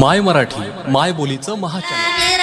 माय मराठी माय बोलीचं महाचॅनल.